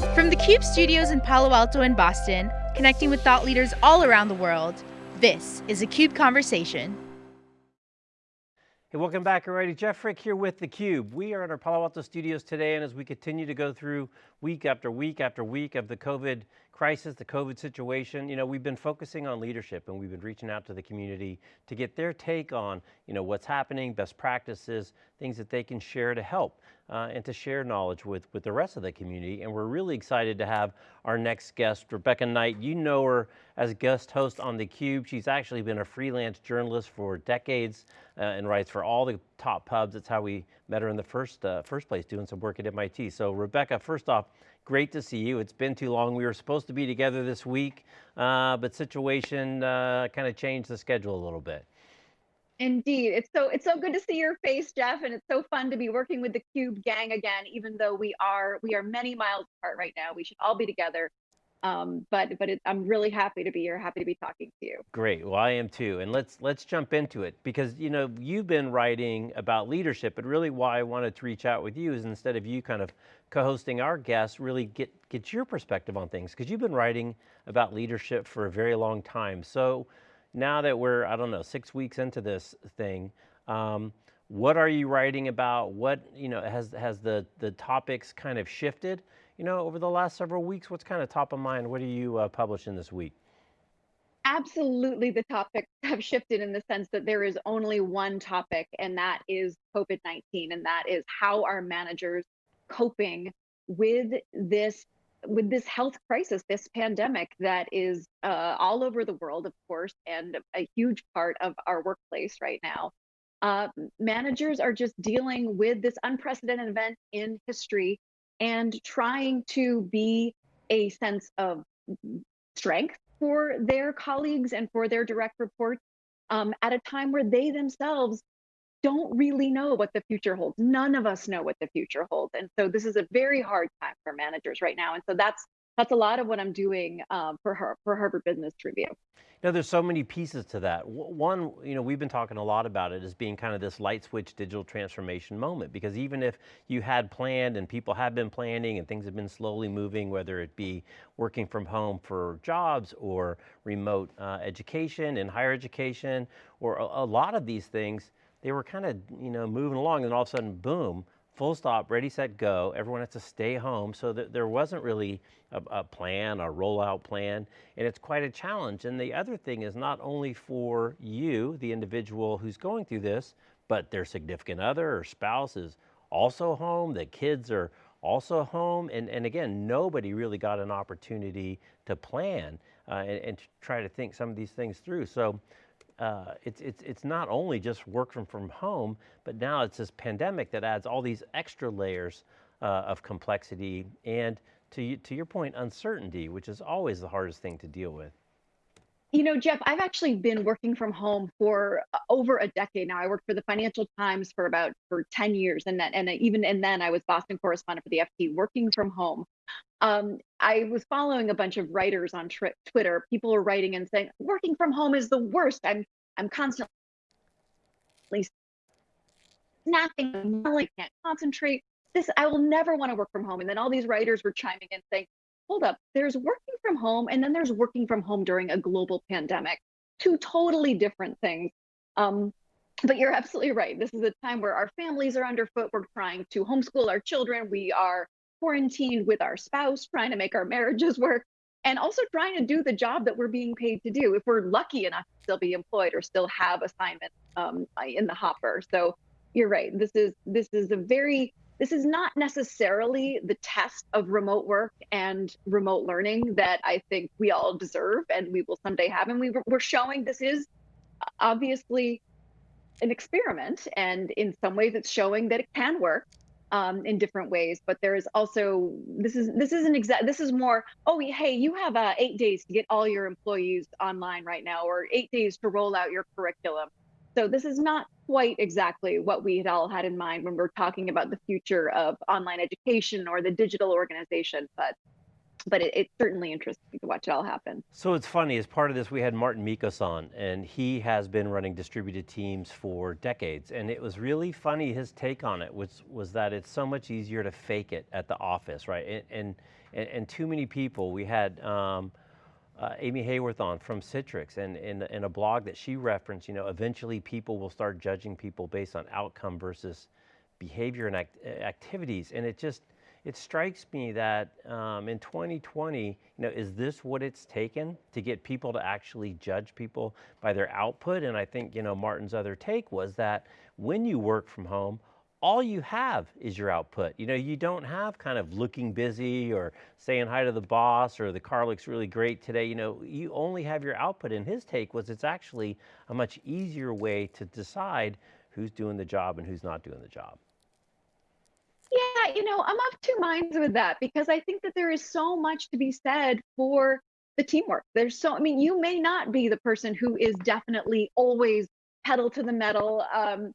From the CUBE studios in Palo Alto and Boston, connecting with thought leaders all around the world, this is a CUBE Conversation. Hey, welcome back everybody. Jeff Frick here with theCUBE. We are at our Palo Alto studios today and as we continue to go through week after week after week of the COVID crisis, the COVID situation, you know, we've been focusing on leadership and we've been reaching out to the community to get their take on, you know, what's happening, best practices, things that they can share to help uh, and to share knowledge with, with the rest of the community. And we're really excited to have our next guest, Rebecca Knight. You know her as guest host on theCUBE. She's actually been a freelance journalist for decades uh, and writes for all the top pubs. That's how we met her in the first, uh, first place, doing some work at MIT. So Rebecca, first off, great to see you. It's been too long. We were supposed to be together this week, uh, but situation uh, kind of changed the schedule a little bit. Indeed. It's so it's so good to see your face, Jeff, and it's so fun to be working with the Cube gang again, even though we are we are many miles apart right now. We should all be together. Um, but but it, I'm really happy to be here, happy to be talking to you. Great, well I am too, and let's let's jump into it because you know you've been writing about leadership, but really why I wanted to reach out with you is instead of you kind of co-hosting our guests, really get get your perspective on things because you've been writing about leadership for a very long time. So now that we're, I don't know, six weeks into this thing, um, what are you writing about? What, you know, has, has the, the topics kind of shifted, you know, over the last several weeks? What's kind of top of mind? What are you uh, publishing this week? Absolutely, the topics have shifted in the sense that there is only one topic, and that is COVID 19, and that is how are managers coping with this with this health crisis, this pandemic that is uh, all over the world, of course, and a huge part of our workplace right now, uh, managers are just dealing with this unprecedented event in history and trying to be a sense of strength for their colleagues and for their direct reports um, at a time where they themselves don't really know what the future holds. None of us know what the future holds. And so this is a very hard time for managers right now. And so that's that's a lot of what I'm doing um, for her for Harvard Business Review. Now there's so many pieces to that. One, you know, we've been talking a lot about it as being kind of this light switch digital transformation moment, because even if you had planned and people have been planning and things have been slowly moving, whether it be working from home for jobs or remote uh, education and higher education, or a, a lot of these things, they were kind of, you know, moving along and all of a sudden, boom, full stop, ready, set, go. Everyone has to stay home. So that there wasn't really a, a, plan, a rollout plan, and it's quite a challenge. And the other thing is not only for you, the individual who's going through this, but their significant other or spouse is also home, the kids are also home. And, and again, nobody really got an opportunity to plan uh, and, and try to think some of these things through. So uh, it's, it's, it's not only just work from, from home, but now it's this pandemic that adds all these extra layers uh, of complexity and to, to your point, uncertainty, which is always the hardest thing to deal with. You know, Jeff, I've actually been working from home for uh, over a decade now. I worked for the Financial Times for about for 10 years, and then and even and then I was Boston correspondent for the FT, working from home. Um, I was following a bunch of writers on Twitter. People were writing and saying, "Working from home is the worst. I'm I'm constantly snapping. I can't concentrate. This I will never want to work from home." And then all these writers were chiming in saying, "Hold up, there's working from home, and then there's working from home during a global pandemic. Two totally different things." Um, but you're absolutely right. This is a time where our families are underfoot. We're trying to homeschool our children. We are quarantined with our spouse, trying to make our marriages work, and also trying to do the job that we're being paid to do if we're lucky enough to still be employed or still have assignments um, in the hopper. So you're right. This is this is a very this is not necessarily the test of remote work and remote learning that I think we all deserve and we will someday have. And we, we're showing this is obviously an experiment, and in some ways, it's showing that it can work um, in different ways. But there is also this is this isn't exact. This is more. Oh, hey, you have uh, eight days to get all your employees online right now, or eight days to roll out your curriculum. So this is not quite exactly what we had all had in mind when we're talking about the future of online education or the digital organization. But but it, it's certainly interesting to watch it all happen. So it's funny, as part of this, we had Marten Mickos on, and he has been running distributed teams for decades. And it was really funny, his take on it was, was that it's so much easier to fake it at the office, right? And, and, and too many people, we had um, uh, Amy Haworth on from Citrix, and in, a blog that she referenced, you know, eventually people will start judging people based on outcome versus behavior and act activities. And it just, it strikes me that um, in 2020, you know, is this what it's taken to get people to actually judge people by their output? And I think, you know, Marten's other take was that when you work from home, all you have is your output. You know, you don't have kind of looking busy or saying hi to the boss or the car looks really great today. You know, you only have your output. And his take was it's actually a much easier way to decide who's doing the job and who's not doing the job. Yeah, you know, I'm of two minds with that because I think that there is so much to be said for the teamwork. There's so, I mean, you may not be the person who is definitely always pedal to the metal, um,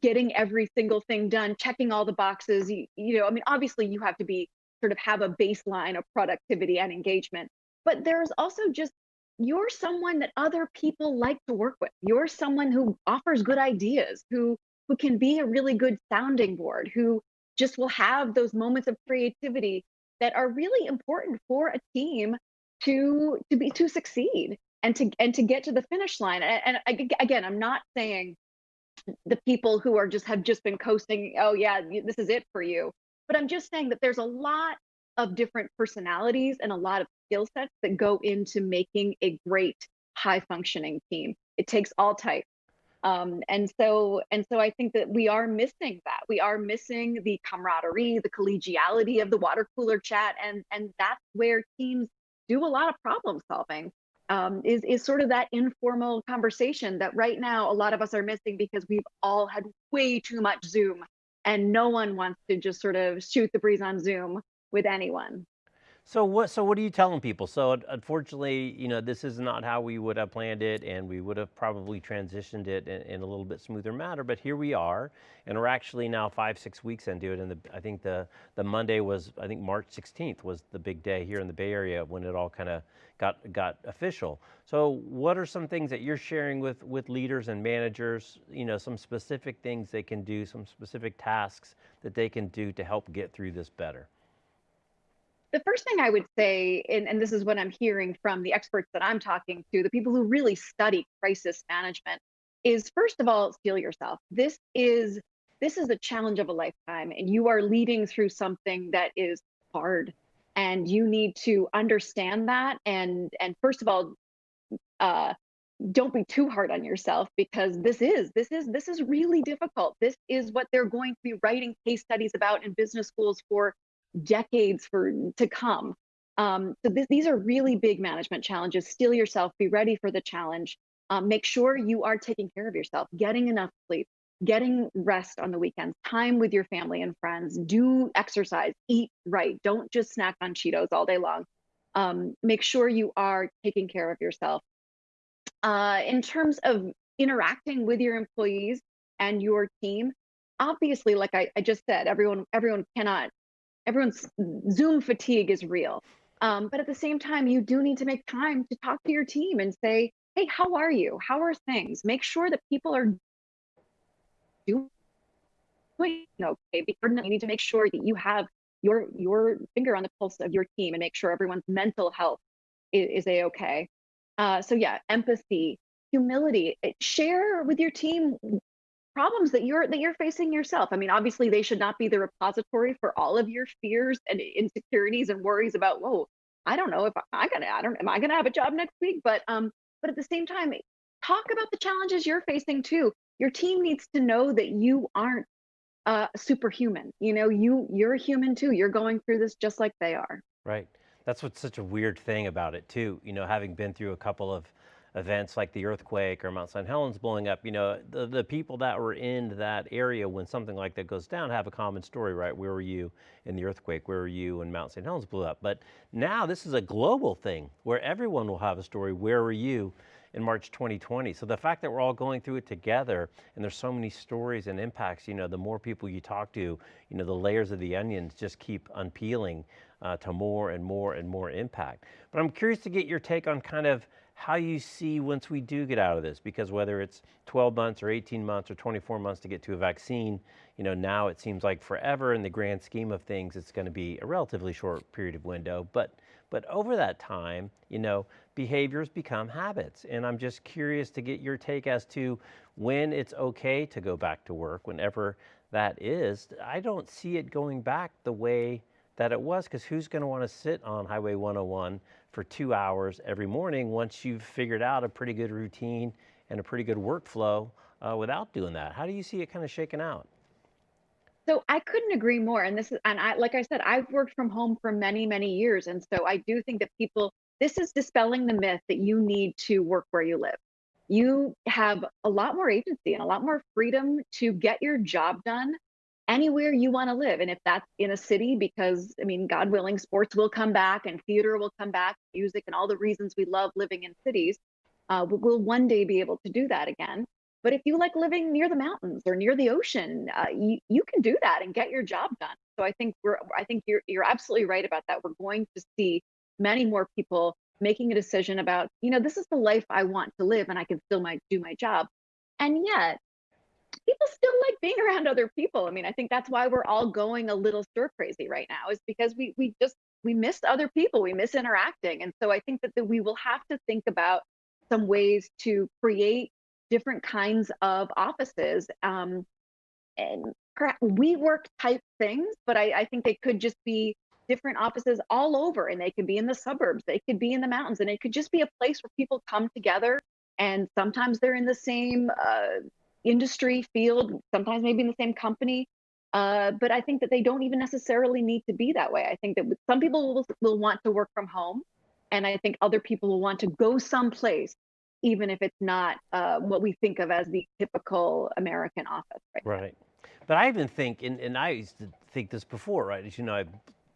getting every single thing done, checking all the boxes. You, you know, I mean, obviously you have to be sort of have a baseline of productivity and engagement, but there's also just you're someone that other people like to work with. You're someone who offers good ideas, who who can be a really good sounding board, who just will have those moments of creativity that are really important for a team to to be to succeed and to and to get to the finish line and, and again i'm not saying the people who are just have just been coasting oh yeah this is it for you but i'm just saying that there's a lot of different personalities and a lot of skill sets that go into making a great high functioning team it takes all types um, and so and so I think that we are missing that. We are missing the camaraderie, the collegiality of the water cooler chat, and and that's where teams do a lot of problem solving. Um, is is sort of that informal conversation that right now a lot of us are missing because we've all had way too much Zoom, and no one wants to just sort of shoot the breeze on Zoom with anyone. So what, so what are you telling people? So unfortunately, you know, this is not how we would have planned it and we would have probably transitioned it in, in, a little bit smoother manner, but here we are and we're actually now five, six weeks into it and the, I think the, the Monday was, I think March 16th was the big day here in the Bay Area when it all kind of got, got official. So what are some things that you're sharing with, with leaders and managers, you know, some specific things they can do, some specific tasks that they can do to help get through this better? The first thing I would say, and, and this is what I'm hearing from the experts that I'm talking to, the people who really study crisis management, is first of all, steel yourself. This is this is the challenge of a lifetime, and you are leading through something that is hard, and you need to understand that. And and first of all, uh, don't be too hard on yourself because this is this is this is really difficult. This is what they're going to be writing case studies about in business schools for decades for to come. Um, so th these are really big management challenges. Steel yourself, be ready for the challenge. Um, make sure you are taking care of yourself, getting enough sleep, getting rest on the weekends, time with your family and friends, do exercise, eat right. Don't just snack on Cheetos all day long. Um, make sure you are taking care of yourself. Uh, in terms of interacting with your employees and your team, obviously, like I, I just said, everyone everyone cannot everyone's Zoom fatigue is real. Um, but at the same time, you do need to make time to talk to your team and say, hey, how are you? How are things? Make sure that people are doing okay. Because you need to make sure that you have your your finger on the pulse of your team and make sure everyone's mental health is, is a okay. Uh, so yeah, empathy, humility. Share with your team problems that you're that you're facing yourself. I mean, obviously they should not be the repository for all of your fears and insecurities and worries about, whoa, I don't know if I'm gonna I don't am I gonna have a job next week? But um, but at the same time, talk about the challenges you're facing too. Your team needs to know that you aren't uh, superhuman. You know, you you're a human too. You're going through this just like they are. Right. That's what's such a weird thing about it too. You know, having been through a couple of events like the earthquake or Mount St. Helens blowing up, you know, the, the people that were in that area when something like that goes down have a common story, right? Where were you in the earthquake? Where were you when Mount St. Helens blew up? But now this is a global thing where everyone will have a story. Where were you in March 2020? So the fact that we're all going through it together and there's so many stories and impacts, you know, the more people you talk to, you know, the layers of the onions just keep unpeeling. uh, to more and more and more impact. But I'm curious to get your take on kind of how you see once we do get out of this, because whether it's 12 months or 18 months or 24 months to get to a vaccine, you know, now it seems like forever in the grand scheme of things, it's going to be a relatively short period of window. But, but over that time, you know, behaviors become habits. And I'm just curious to get your take as to when it's okay to go back to work, whenever that is. I don't see it going back the way that it was because who's going to want to sit on Highway 101 for two hours every morning once you've figured out a pretty good routine and a pretty good workflow uh, without doing that? How do you see it kind of shaking out? So I couldn't agree more. And this is, and I, like I said, I've worked from home for many, many years. And so I do think that people, this is dispelling the myth that you need to work where you live. You have a lot more agency and a lot more freedom to get your job done anywhere you want to live. And if that's in a city, because I mean, God willing, sports will come back and theater will come back, music and all the reasons we love living in cities, uh, we'll one day be able to do that again. But if you like living near the mountains or near the ocean, uh, you, you can do that and get your job done. So I think we're I think you're you're absolutely right about that. We're going to see many more people making a decision about, you know, this is the life I want to live and I can still my do my job. And yet people still like being around other people. I mean, I think that's why we're all going a little stir crazy right now, is because we we just we miss other people, we miss interacting, and so I think that, that we will have to think about some ways to create different kinds of offices um, and WeWork type things, but I, I think they could just be different offices all over and they could be in the suburbs they could be in the mountains and it could just be a place where people come together and sometimes they're in the same uh, industry field, sometimes maybe in the same company. Uh, but I think that they don't even necessarily need to be that way. I think that some people will, will want to work from home, and I think other people will want to go someplace, even if it's not uh, what we think of as the typical American office. Right. Right. But I even think, and, and I used to think this before, right? As you know, I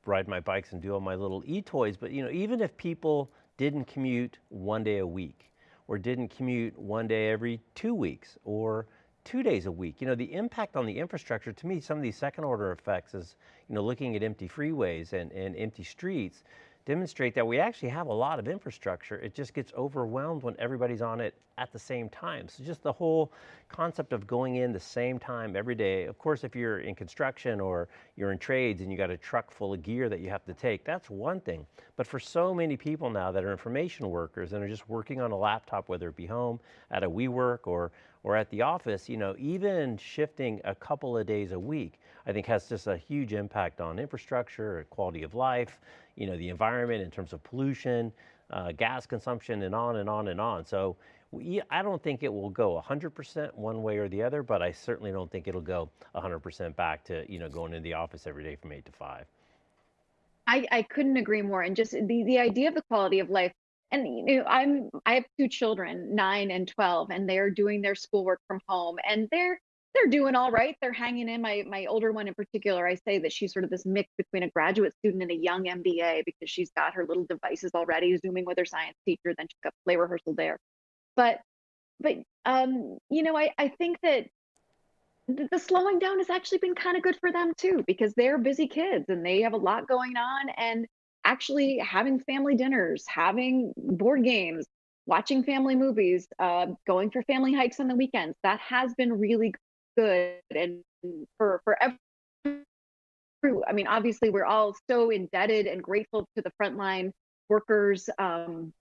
ride my bikes and do all my little e-toys, but you know, even if people didn't commute one day a week, or didn't commute one day every two weeks, or two days a week. You know, the impact on the infrastructure, to me, some of these second order effects is, you know, looking at empty freeways and, and empty streets, demonstrate that we actually have a lot of infrastructure. It just gets overwhelmed when everybody's on it at the same time. So just the whole concept of going in the same time every day. Of course, if you're in construction or you're in trades and you got a truck full of gear that you have to take, that's one thing. But for so many people now that are information workers and are just working on a laptop, whether it be home, at a WeWork or, or at the office, you know, even shifting a couple of days a week, I think has just a huge impact on infrastructure, quality of life, you know, the environment in terms of pollution, uh, gas consumption, and on and on and on. So we, I don't think it will go 100% one way or the other, but I certainly don't think it'll go 100% back to, you know, going into the office every day from eight to five. I, I couldn't agree more. And just the, the idea of the quality of life, and you know, I'm I have two children, nine and twelve, and they're doing their schoolwork from home, and they're they're doing all right. They're hanging in. My my older one in particular, I say that she's sort of this mix between a graduate student and a young MBA because she's got her little devices already, zooming with her science teacher. Then she's got play rehearsal there. But but um, you know, I I think that the slowing down has actually been kind of good for them too because they're busy kids and they have a lot going on and actually having family dinners, having board games, watching family movies, uh, going for family hikes on the weekends. That has been really good and for for every I mean, obviously, we're all so indebted and grateful to the frontline workers, um,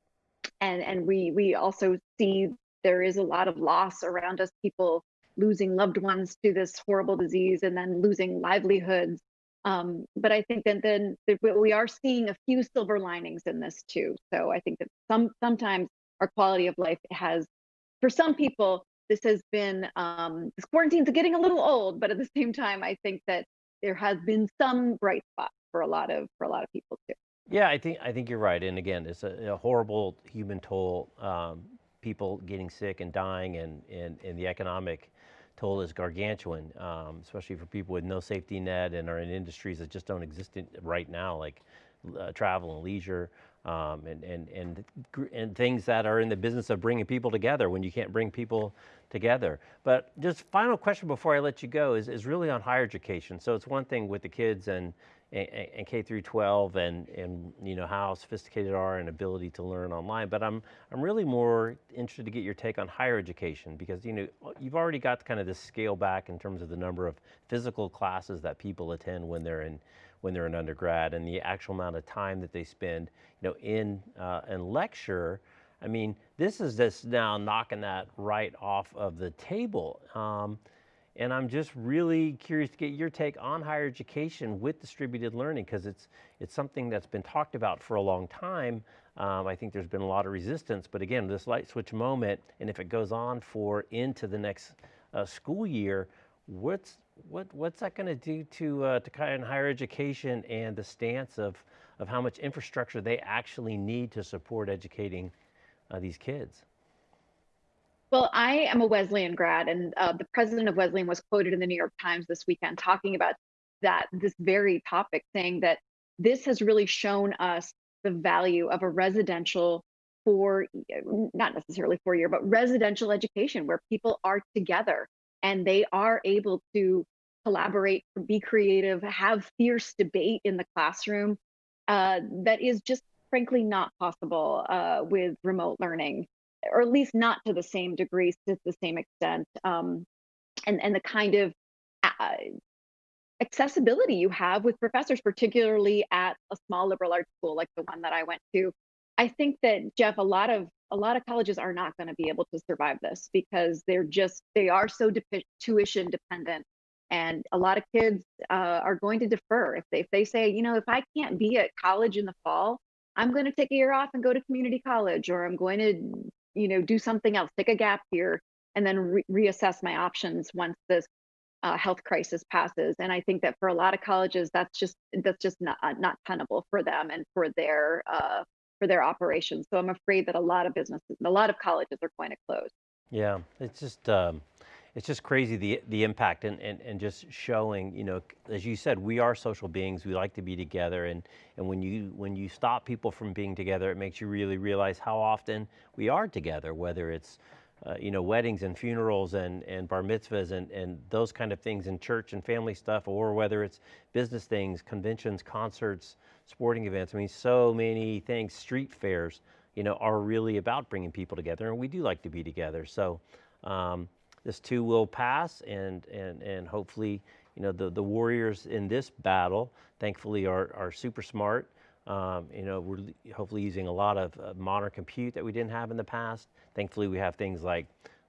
and and we we also see there is a lot of loss around us. People losing loved ones to this horrible disease, and then losing livelihoods. Um, but I think that then that we are seeing a few silver linings in this too. So I think that some sometimes our quality of life has, for some people, this has been um, this quarantine's getting a little old, but at the same time, I think that there has been some bright spots for a lot of for a lot of people too. Yeah, I think I think you're right. And again, it's a, a horrible human toll. Um, people getting sick and dying, and and, and the economic toll is gargantuan, um, especially for people with no safety net and are in industries that just don't exist in, right now, like uh, travel and leisure um, and, and, and, and things that are in the business of bringing people together when you can't bring people together. But just final question before I let you go is, is really on higher education. So it's one thing with the kids and and, K through 12 and, and you know how sophisticated are and ability to learn online. But I'm, I'm really more interested to get your take on higher education because you know you've already got kind of this scale back in terms of the number of physical classes that people attend when they're in when they're in undergrad and the actual amount of time that they spend you know in uh, in lecture. I mean, this is just now knocking that right off of the table. Um, and I'm just really curious to get your take on higher education with distributed learning because it's, it's something that's been talked about for a long time. Um, I think there's been a lot of resistance, but again, this light switch moment, and if it goes on for into the next uh, school year, what's, what, what's that going to do to, uh, to kind of higher education and the stance of, of how much infrastructure they actually need to support educating uh, these kids? Well, I am a Wesleyan grad, and uh, the president of Wesleyan was quoted in the New York Times this weekend talking about that this very topic, saying that this has really shown us the value of a residential for not necessarily four year, but residential education where people are together and they are able to collaborate, be creative, have fierce debate in the classroom. Uh, that is just frankly not possible uh, with remote learning or at least not to the same degree, to the same extent, um, and and the kind of uh, accessibility you have with professors, particularly at a small liberal arts school like the one that I went to. I think that Jeff, a lot of a lot of colleges are not going to be able to survive this because they're just they are so tuition dependent and a lot of kids uh, are going to defer if they if they say you know if i can't be at college in the fall i'm going to take a year off and go to community college or i'm going to you know, do something else, take a gap here, and then re reassess my options once this uh, health crisis passes. And I think that for a lot of colleges, that's just that's just not uh, not tenable for them and for their uh, for their operations. So I'm afraid that a lot of businesses, a lot of colleges are going to close. Yeah, it's just um, it's just crazy the the impact and, and and just showing you know as you said we are social beings. We like to be together. And and when you when you stop people from being together it makes you really realize how often we are together whether it's uh, you know weddings and funerals and and bar mitzvahs and and those kind of things in church and family stuff or whether it's business things conventions concerts sporting events. I mean so many things. Street fairs you know are really about bringing people together. And we do like to be together. So um, this too will pass and, and, and hopefully, you know, the, the warriors in this battle, thankfully are, are super smart. Um, you know, we're hopefully using a lot of uh, modern compute that we didn't have in the past. Thankfully, we have things like,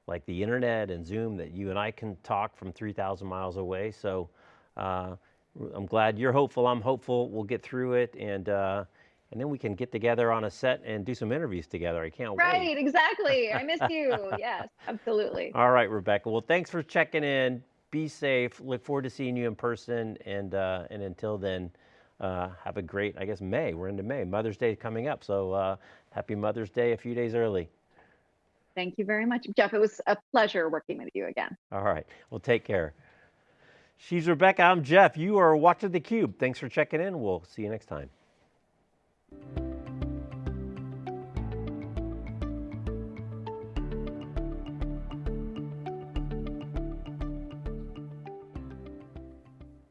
like the internet and Zoom that you and I can talk from 3,000 miles away. So uh, I'm glad you're hopeful, I'm hopeful, we'll get through it. And, uh, and then we can get together on a set and do some interviews together. I can't right, wait. Right, exactly. I miss you. yes, absolutely. All right, Rebecca. Well, thanks for checking in. Be safe. Look forward to seeing you in person. And uh, and until then, uh, have a great, I guess, May. We're into May. Mother's Day coming up. So uh, happy Mother's Day a few days early. Thank you very much, Jeff. It was a pleasure working with you again. All right. Well, take care. She's Rebecca. I'm Jeff. You are watching theCUBE. Thanks for checking in. We'll see you next time. Thank you.